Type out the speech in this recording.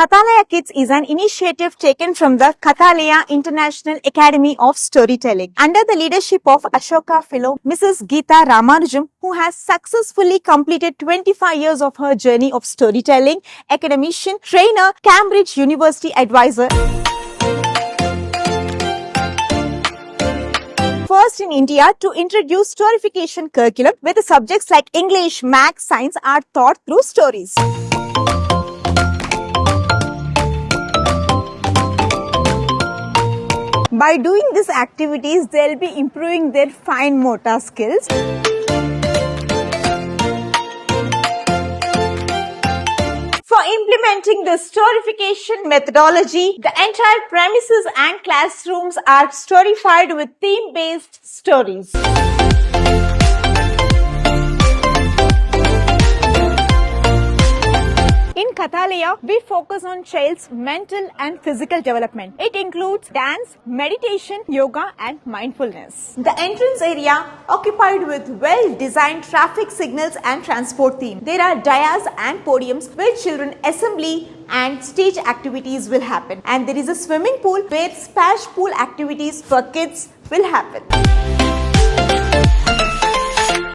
Kathalaya Kids is an initiative taken from the Kathalaya International Academy of Storytelling under the leadership of Ashoka Fellow Mrs. Geeta Ramanujam, who has successfully completed 25 years of her journey of storytelling, academician, trainer, Cambridge University advisor. First in India to introduce storification curriculum the subjects like English, Maths, Science are taught through stories. By doing these activities, they'll be improving their fine motor skills. For implementing the storification methodology, the entire premises and classrooms are storified with theme-based stories. Kathalaya, we focus on child's mental and physical development. It includes dance, meditation, yoga and mindfulness. The entrance area occupied with well-designed traffic signals and transport theme. There are dais and podiums where children assembly and stage activities will happen. And there is a swimming pool where splash pool activities for kids will happen.